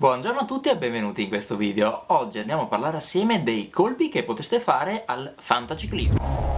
Buongiorno a tutti e benvenuti in questo video. Oggi andiamo a parlare assieme dei colpi che potreste fare al fantaciclismo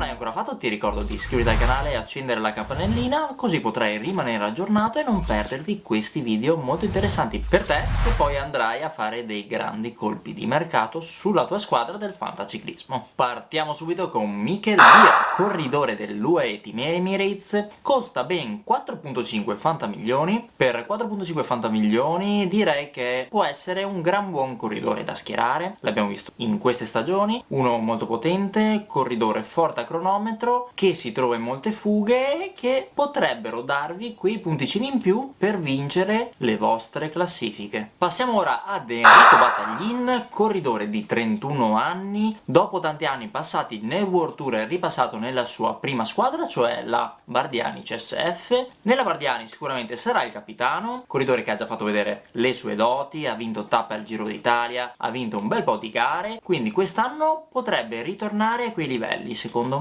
non hai ancora fatto ti ricordo di iscriverti al canale e accendere la campanellina così potrai rimanere aggiornato e non perderti questi video molto interessanti. Per te e poi andrai a fare dei grandi colpi di mercato sulla tua squadra del fantaciclismo. Partiamo subito con Mikel Bier, corridore dell'UAE Team Emirates, costa ben 4.5 fantamilioni, per 4.5 fantamilioni direi che può essere un gran buon corridore da schierare, l'abbiamo visto in queste stagioni, uno molto potente, corridore forte a cronometro che si trova in molte fughe e che potrebbero darvi quei punticini in più per vincere le vostre classifiche. Passiamo ora ad Enrico Battaglin, corridore di 31 anni, dopo tanti anni passati nel World Tour e ripassato nella sua prima squadra, cioè la Bardiani CSF. Nella Bardiani sicuramente sarà il capitano, corridore che ha già fatto vedere le sue doti, ha vinto tappe al Giro d'Italia, ha vinto un bel po' di gare, quindi quest'anno potrebbe ritornare a quei livelli, secondo me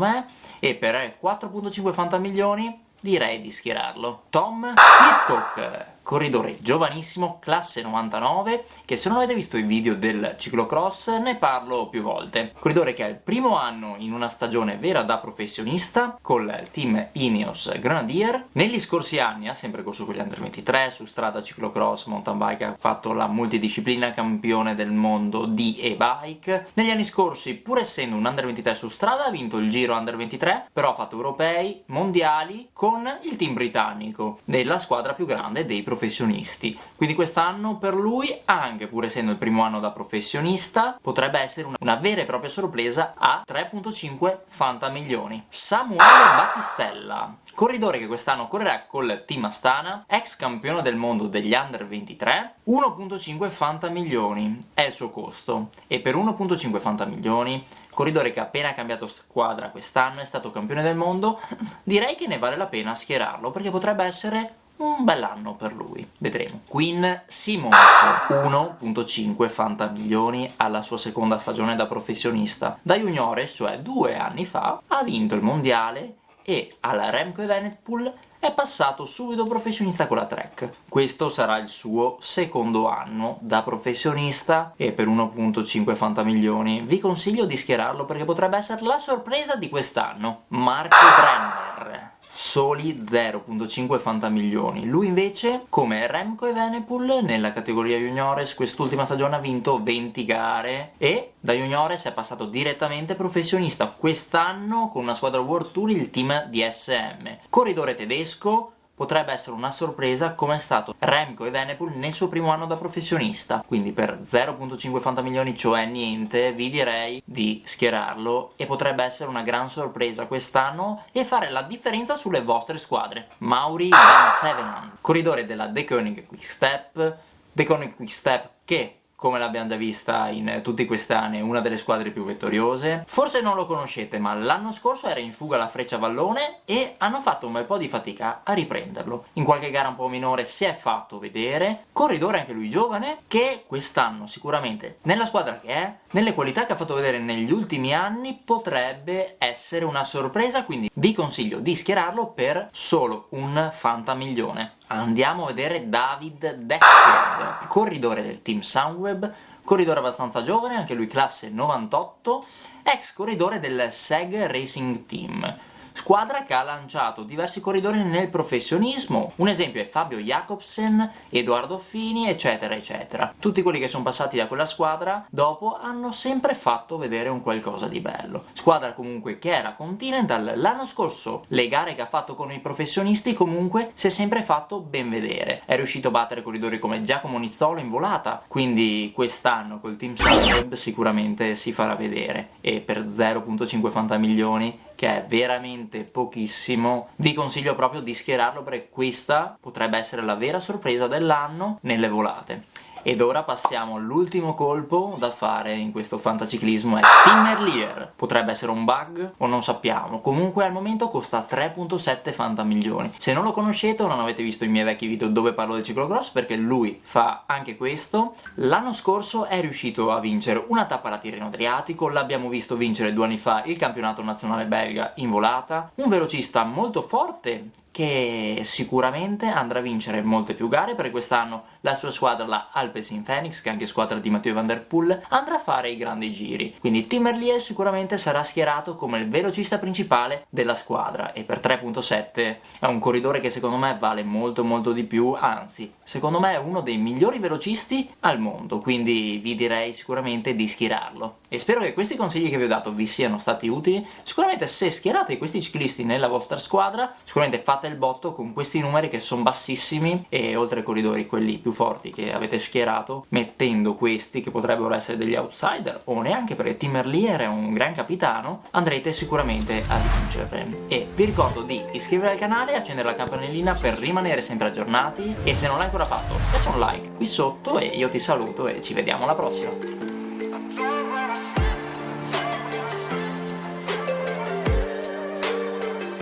e per 4.5 fantamilioni direi di schierarlo. Tom Pitcock corridore giovanissimo, classe 99, che se non avete visto i video del ciclocross ne parlo più volte. Corridore che ha il primo anno in una stagione vera da professionista, col team Ineos Grenadier. Negli scorsi anni ha sempre corso con gli Under 23, su strada, ciclocross, mountain bike, ha fatto la multidisciplina campione del mondo di e-bike. Negli anni scorsi, pur essendo un Under 23 su strada, ha vinto il Giro Under 23, però ha fatto europei, mondiali, con il team britannico, della squadra più grande dei professionisti professionisti. Quindi quest'anno per lui, anche pur essendo il primo anno da professionista, potrebbe essere una, vera e propria sorpresa a 3.5 fantamilioni. Samuele Battistella, corridore che quest'anno correrà col team Astana, ex campione del mondo degli Under 23, 1.5 fantamilioni è il suo costo e per 1.5 fantamilioni corridore che ha appena cambiato squadra quest'anno, è stato campione del mondo, direi che ne vale la pena schierarlo perché potrebbe essere un bell'anno per lui, vedremo. Queen Simmons, 1.5 fantamilioni alla sua seconda stagione da professionista. Da juniores, cioè due anni fa, ha vinto il mondiale e alla Remco Evenepoel è passato subito professionista con la Trek. Questo sarà il suo secondo anno da professionista e per 1.5 fantamilioni vi consiglio di schierarlo perché potrebbe essere la sorpresa di quest'anno. Marco Brenner soli 0.5 fantamilioni. Lui invece, come Remco e Venepool, nella categoria juniores quest'ultima stagione ha vinto 20 gare e da juniores è passato direttamente professionista quest'anno con una squadra World Tour, il team DSM. Corridore tedesco, potrebbe essere una sorpresa come è stato Remco e Venepool nel suo primo anno da professionista. Quindi per 0.5 fantamilioni cioè niente vi direi di schierarlo e potrebbe essere una gran sorpresa quest'anno e fare la differenza sulle vostre squadre. Mauri Van Sevenan corridore della The Koenig Quickstep The Koenig Quickstep che come l'abbiamo già vista in tutti questi anni, una delle squadre più vittoriose. Forse non lo conoscete, ma l'anno scorso era in fuga la Freccia Vallone e hanno fatto un bel po' di fatica a riprenderlo. In qualche gara un po' minore si è fatto vedere, corridore anche lui giovane, che quest'anno sicuramente nella squadra che è, nelle qualità che ha fatto vedere negli ultimi anni, potrebbe essere una sorpresa, quindi vi consiglio di schierarlo per solo un fantamilione andiamo a vedere David Decker, corridore del team Soundweb, corridore abbastanza giovane, anche lui classe 98, ex corridore del SEG Racing Team squadra che ha lanciato diversi corridori nel professionismo, un esempio è Fabio Jacobsen, Edoardo Fini, eccetera eccetera. Tutti quelli che sono passati da quella squadra dopo hanno sempre fatto vedere un qualcosa di bello. Squadra comunque che era Continental, l'anno scorso le gare che ha fatto con i professionisti comunque si è sempre fatto ben vedere. È riuscito a battere corridori come Giacomo Nizzolo in volata, quindi quest'anno col team Sunweb sicuramente si farà vedere e per 0.50 milioni che è veramente pochissimo, vi consiglio proprio di schierarlo perché questa potrebbe essere la vera sorpresa dell'anno nelle volate. Ed ora passiamo all'ultimo colpo da fare in questo fantaciclismo è Tim Merlier. Potrebbe essere un bug o non sappiamo, comunque al momento costa 3.7 fantamilioni. Se non lo conoscete o non avete visto i miei vecchi video dove parlo del ciclocross perché lui fa anche questo, l'anno scorso è riuscito a vincere una tappa alla Tirreno Adriatico, l'abbiamo visto vincere due anni fa il campionato nazionale belga in volata, un velocista molto forte che sicuramente andrà a vincere molte più gare perché quest'anno la sua squadra, la Alpecin Phoenix, che è anche squadra di Matteo Van Der Poel, andrà a fare i grandi giri. Quindi Tim Merlier sicuramente sarà schierato come il velocista principale della squadra e per 3.7 è un corridore che secondo me vale molto molto di più, anzi, secondo me è uno dei migliori velocisti al mondo, quindi vi direi sicuramente di schierarlo. E spero che questi consigli che vi ho dato vi siano stati utili. Sicuramente se schierate questi ciclisti nella vostra squadra, sicuramente fate il botto con questi numeri che sono bassissimi e oltre ai corridori quelli più forti che avete schierato, mettendo questi che potrebbero essere degli outsider o neanche perché Tim Merlier è un gran capitano, andrete sicuramente a vincere. E vi ricordo di iscrivervi al canale, accendere la campanellina per rimanere sempre aggiornati e se non l'hai ancora fatto lascia un like qui sotto e io ti saluto e ci vediamo alla prossima.